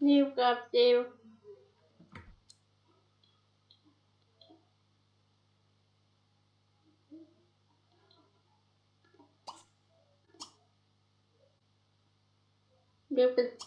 New Cup Deal. New Cup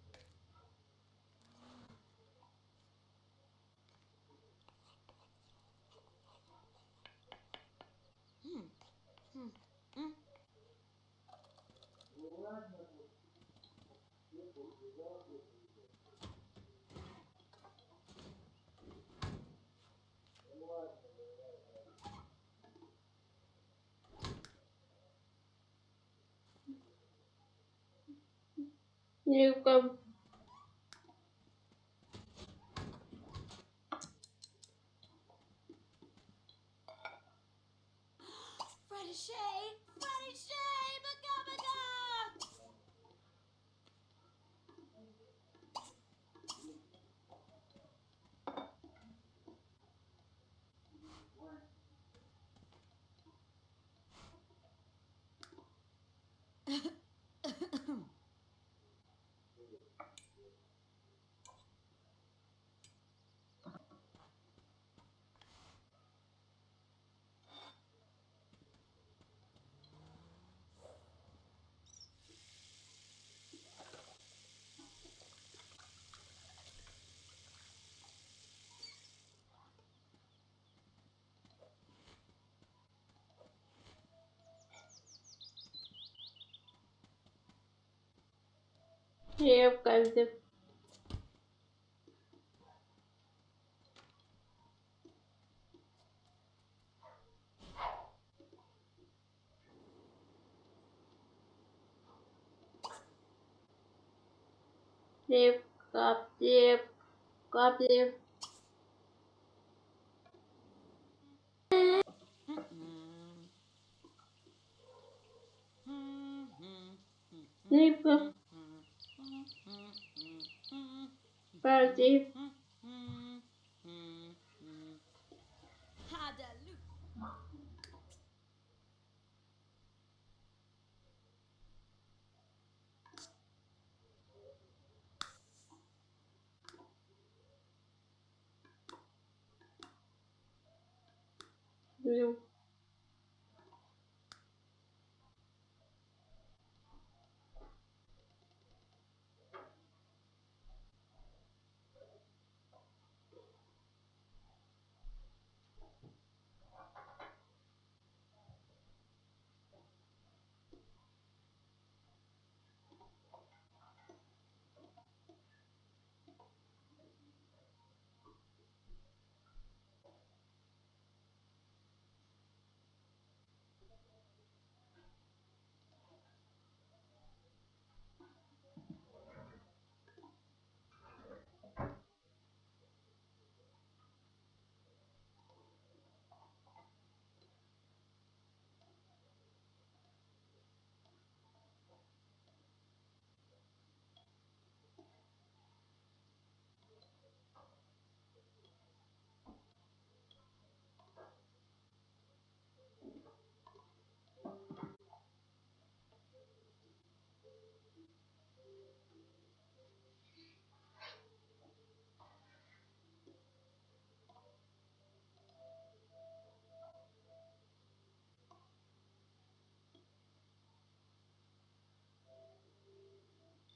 Нелегко. Freddy Shay! Freddy Shay! Bagaba крепко здесь. Крепко, крепко, крепко. Party. you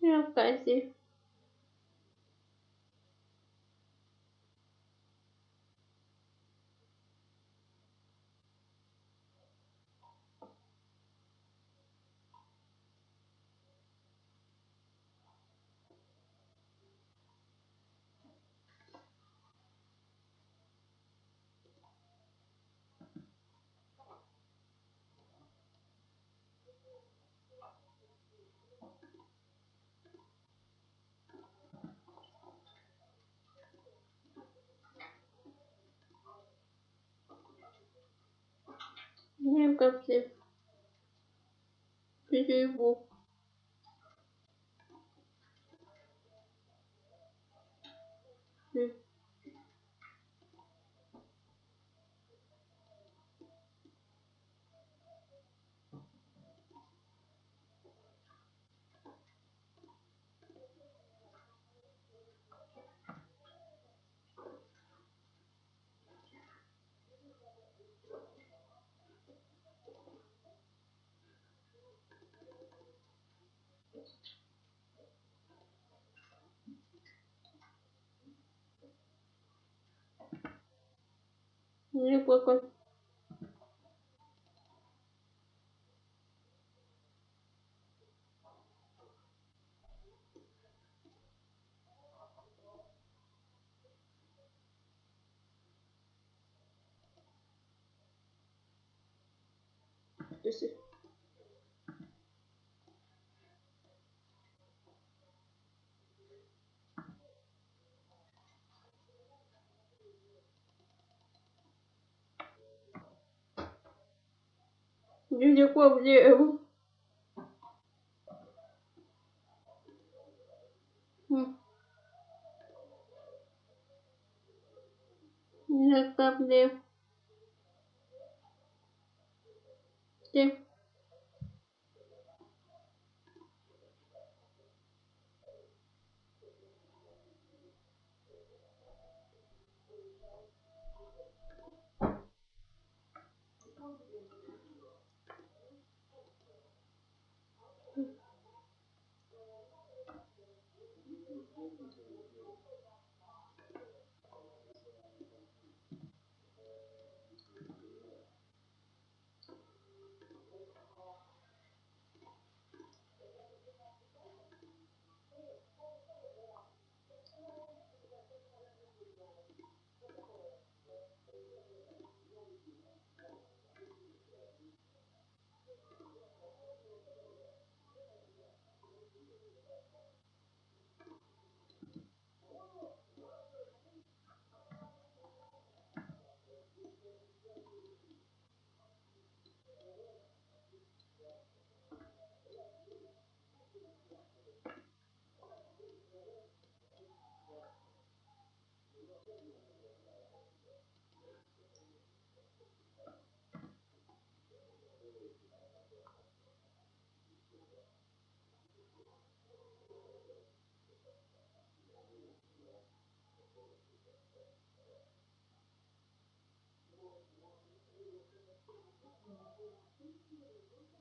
จิว Hadaloo! นิว Жив какой. То จิว Nie kapcie. Przeciwko.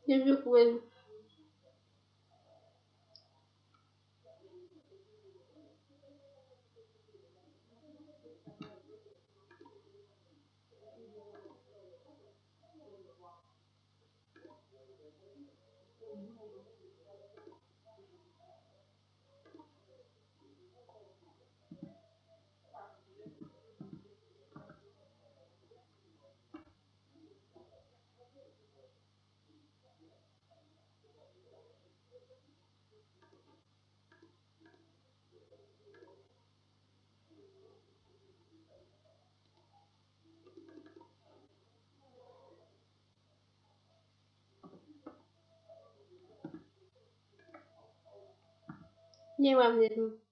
Nimm Glück Nie mam jedno.